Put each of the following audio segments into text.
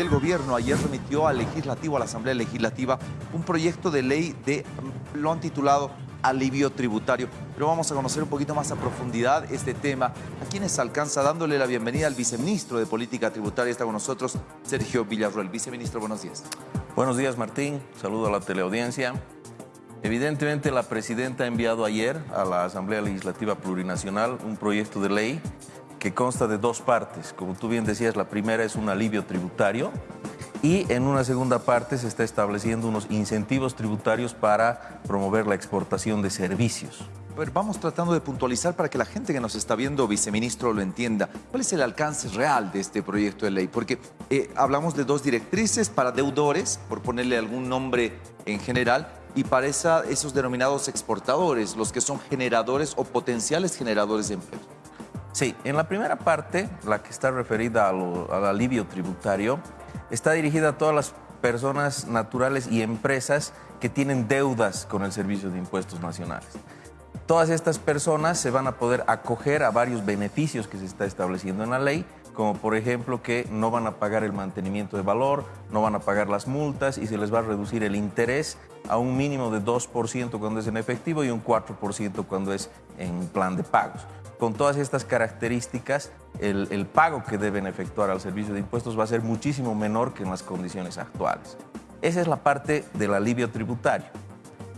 el gobierno ayer remitió al legislativo, a la Asamblea Legislativa, un proyecto de ley de, lo han titulado alivio tributario. Pero vamos a conocer un poquito más a profundidad este tema. A quienes alcanza dándole la bienvenida al viceministro de Política Tributaria. Está con nosotros Sergio Villarroel. Viceministro, buenos días. Buenos días, Martín. Saludo a la teleaudiencia. Evidentemente, la presidenta ha enviado ayer a la Asamblea Legislativa Plurinacional un proyecto de ley que consta de dos partes. Como tú bien decías, la primera es un alivio tributario y en una segunda parte se está estableciendo unos incentivos tributarios para promover la exportación de servicios. vamos tratando de puntualizar para que la gente que nos está viendo, viceministro, lo entienda. ¿Cuál es el alcance real de este proyecto de ley? Porque eh, hablamos de dos directrices para deudores, por ponerle algún nombre en general, y para esos denominados exportadores, los que son generadores o potenciales generadores de empleo. Sí, en la primera parte, la que está referida al alivio tributario, está dirigida a todas las personas naturales y empresas que tienen deudas con el Servicio de Impuestos Nacionales. Todas estas personas se van a poder acoger a varios beneficios que se está estableciendo en la ley, como por ejemplo que no van a pagar el mantenimiento de valor, no van a pagar las multas y se les va a reducir el interés a un mínimo de 2% cuando es en efectivo y un 4% cuando es en plan de pagos con todas estas características, el, pago que deben efectuar al servicio de impuestos va a ser muchísimo menor que en las condiciones actuales. Esa es la parte del alivio tributario.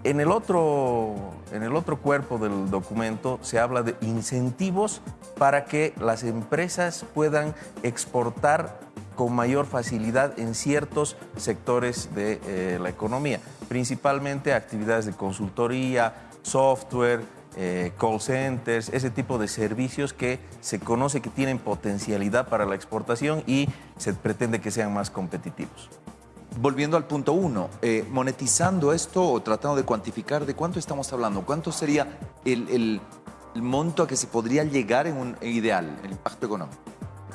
En el, otro, en el otro cuerpo del documento se habla de incentivos para que las empresas puedan exportar con mayor facilidad en ciertos sectores de eh, la economía, principalmente actividades de consultoría, software, eh, call centers, ese tipo de servicios que se conoce que tienen potencialidad para la exportación y se pretende que sean más competitivos. Volviendo al punto uno, eh, monetizando esto o tratando de cuantificar, ¿de cuánto estamos hablando? ¿Cuánto sería el, monto a que se podría llegar en un ideal, el impacto económico?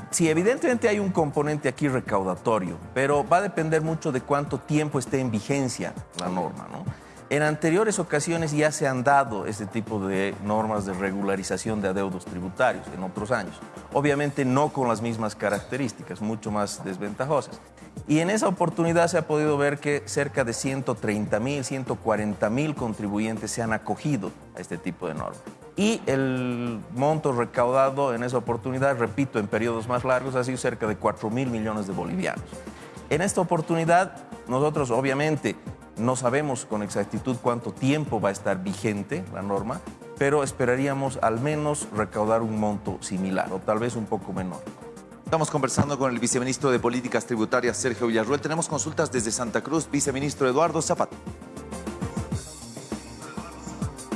Sí, evidentemente hay un componente aquí recaudatorio, pero va a depender mucho de cuánto tiempo esté en vigencia la norma, ¿no? En anteriores ocasiones ya se han dado este tipo de normas de regularización de adeudos tributarios en otros años. Obviamente no con las mismas características, mucho más desventajosas. Y en esa oportunidad se ha podido ver que cerca de 130 mil, 140 mil contribuyentes se han acogido a este tipo de normas. Y el monto recaudado en esa oportunidad, repito, en periodos más largos, ha sido cerca de 4 mil millones de bolivianos. En esta oportunidad, nosotros obviamente no sabemos con exactitud cuánto tiempo va a estar vigente la norma, pero esperaríamos al menos recaudar un monto similar o tal vez un poco menor. Estamos conversando con el viceministro de Políticas Tributarias, Sergio Villarruel. Tenemos consultas desde Santa Cruz, viceministro Eduardo Zapata.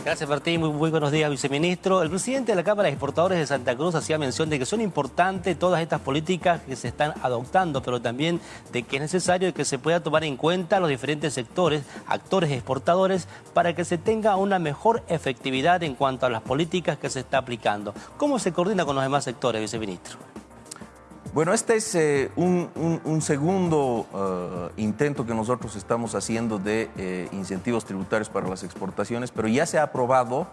Gracias, Martín. Muy, buenos días, viceministro. El presidente de la Cámara de Exportadores de Santa Cruz hacía mención de que son importantes todas estas políticas que se están adoptando, pero también de que es necesario que se pueda tomar en cuenta los diferentes sectores, actores exportadores, para que se tenga una mejor efectividad en cuanto a las políticas que se está aplicando. ¿Cómo se coordina con los demás sectores, viceministro? Bueno, este es eh, un, segundo eh, intento que nosotros estamos haciendo de eh, incentivos tributarios para las exportaciones, pero ya se ha aprobado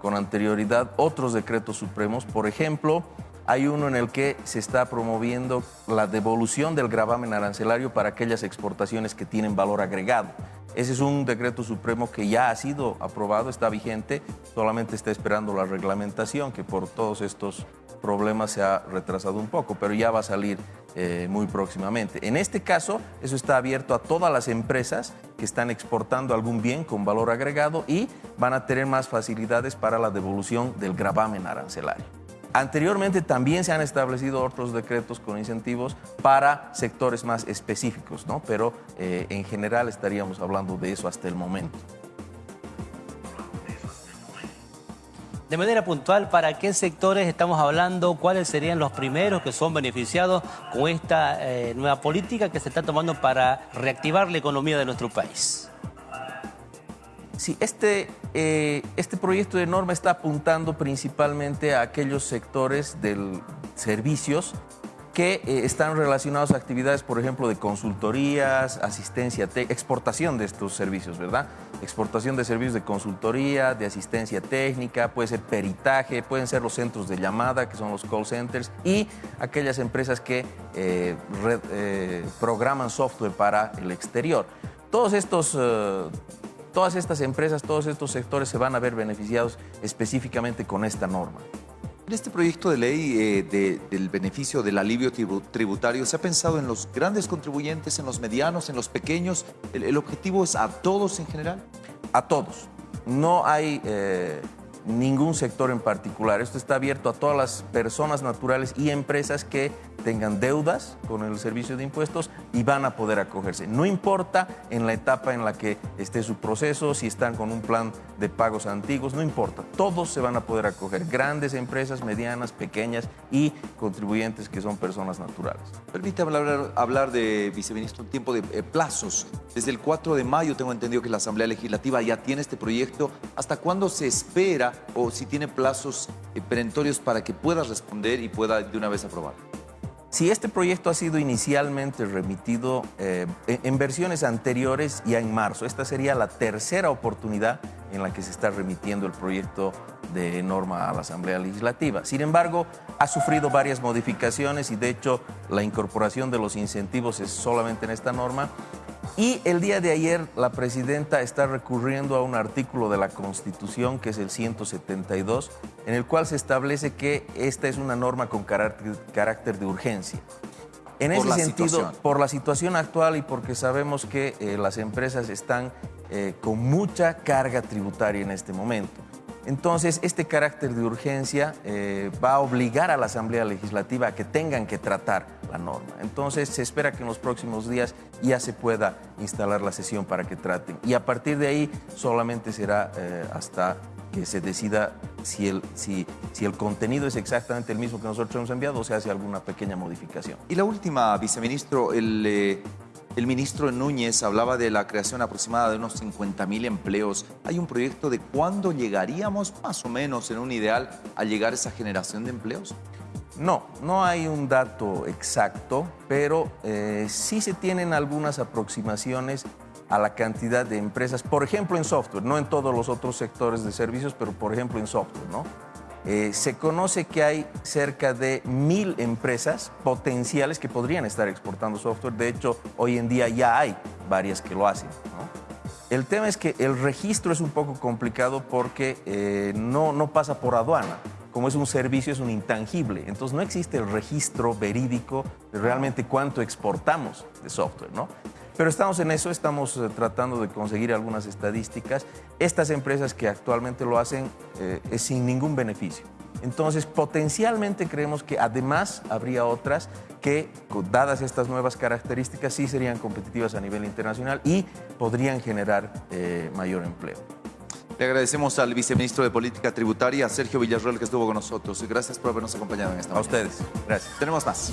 con anterioridad otros decretos supremos. Por ejemplo, hay uno en el que se está promoviendo la devolución del gravamen arancelario para aquellas exportaciones que tienen valor agregado. Ese es un decreto supremo que ya ha sido aprobado, está vigente, solamente está esperando la reglamentación que por todos estos problemas se ha retrasado un poco, pero ya va a salir eh, muy próximamente. En este caso, eso está abierto a todas las empresas que están exportando algún bien con valor agregado y van a tener más facilidades para la devolución del gravamen arancelario. Anteriormente también se han establecido otros decretos con incentivos para sectores más específicos, ¿no? pero eh, en general estaríamos hablando de eso hasta el momento. De manera puntual, ¿para qué sectores estamos hablando? ¿Cuáles serían los primeros que son beneficiados con esta eh, nueva política que se está tomando para reactivar la economía de nuestro país? Sí, este, eh, este proyecto de norma está apuntando principalmente a aquellos sectores de servicios que eh, están relacionados a actividades, por ejemplo, de consultorías, asistencia, exportación de estos servicios, ¿verdad? Exportación de servicios de consultoría, de asistencia técnica, puede ser peritaje, pueden ser los centros de llamada, que son los call centers, y aquellas empresas que eh, programan software para el exterior. Todos estos... todas estas empresas, todos estos sectores se van a ver beneficiados específicamente con esta norma. En este proyecto de ley eh, del beneficio del alivio tributario, ¿se ha pensado en los grandes contribuyentes, en los medianos, en los pequeños? ¿El, objetivo es a todos en general? A todos. No hay eh, ningún sector en particular. Esto está abierto a todas las personas naturales y empresas que tengan deudas con el servicio de impuestos y van a poder acogerse. No importa en la etapa en la que esté su proceso, si están con un plan de pagos antiguos, no importa. Todos se van a poder acoger, grandes empresas, medianas, pequeñas y contribuyentes que son personas naturales. Permítame hablar, hablar de, viceministro, un tiempo de eh, plazos. Desde el 4 de mayo tengo entendido que la Asamblea Legislativa ya tiene este proyecto. ¿Hasta cuándo se espera o si tiene plazos eh, perentorios para que pueda responder y pueda de una vez aprobar? Si este proyecto ha sido inicialmente remitido eh, en versiones anteriores, ya en marzo, esta sería la tercera oportunidad en la que se está remitiendo el proyecto de norma a la Asamblea Legislativa. Sin embargo, ha sufrido varias modificaciones y de hecho la incorporación de los incentivos es solamente en esta norma y el día de ayer la presidenta está recurriendo a un artículo de la Constitución, que es el 172, en el cual se establece que esta es una norma con carácter, de urgencia. En ese sentido, por la situación actual y porque sabemos que eh, las empresas están eh, con mucha carga tributaria en este momento. Entonces, este carácter de urgencia eh, va a obligar a la Asamblea Legislativa a que tengan que tratar la norma. Entonces, se espera que en los próximos días ya se pueda instalar la sesión para que traten. Y a partir de ahí solamente será eh, hasta que se decida si el, si, el contenido es exactamente el mismo que nosotros hemos enviado o se hace alguna pequeña modificación. Y la última, viceministro, el... Eh, el ministro Núñez hablaba de la creación aproximada de unos 50 mil empleos. ¿Hay un proyecto de cuándo llegaríamos, más o menos, en un ideal, a llegar a esa generación de empleos? No, no hay un dato exacto, pero eh, sí se tienen algunas aproximaciones a la cantidad de empresas, por ejemplo en software, no en todos los otros sectores de servicios, pero por ejemplo en software, ¿no? Eh, se conoce que hay cerca de mil empresas potenciales que podrían estar exportando software. De hecho, hoy en día ya hay varias que lo hacen. El tema es que el registro es un poco complicado porque eh, no, no pasa por aduana. Como es un servicio, es un intangible. Entonces no existe el registro verídico de realmente cuánto exportamos de software. ¿no? Pero estamos en eso, estamos eh, tratando de conseguir algunas estadísticas. Estas empresas que actualmente lo hacen eh, es sin ningún beneficio. Entonces, potencialmente creemos que además habría otras que, dadas estas nuevas características, sí serían competitivas a nivel internacional y podrían generar eh, mayor empleo. Le agradecemos al viceministro de Política Tributaria, Sergio Villarroel, que estuvo con nosotros. Gracias por habernos acompañado en esta A ustedes. Gracias. Tenemos más.